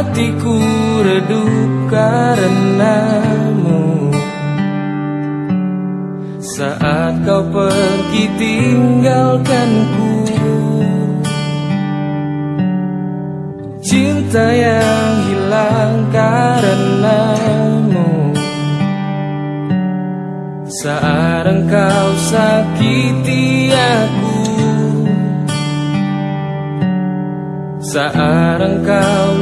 Hatiku redup karenamu. Saat kau pergi tinggalkanku. Cinta yang hilang karenamu. Saat engkau sakiti aku. Saat engkau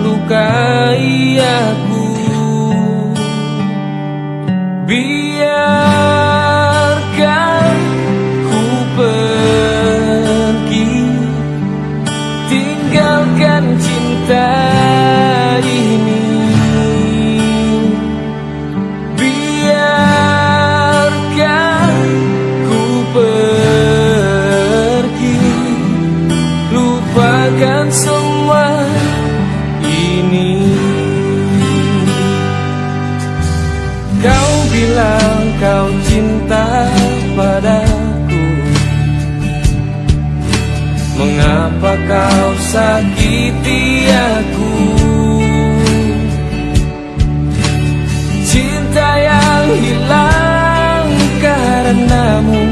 Cinta Mengapa kau sakiti aku? Cinta yang hilang karenamu.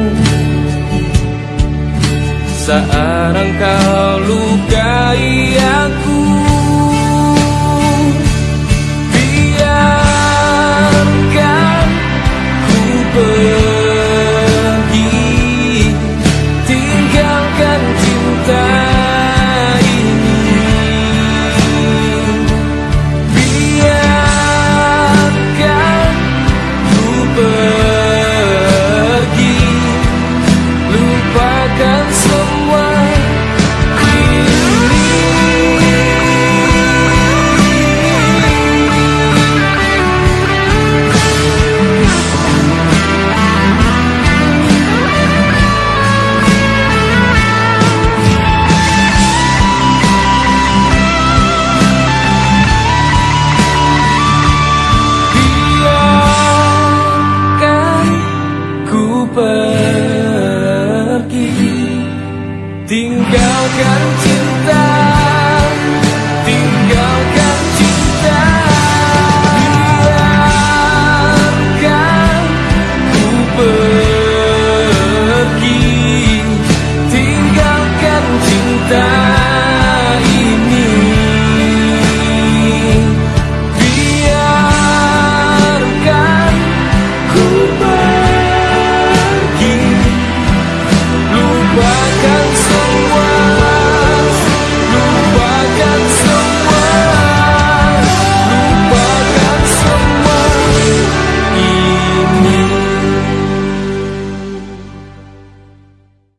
Saat engkau lukai aku Tinggalkan cinta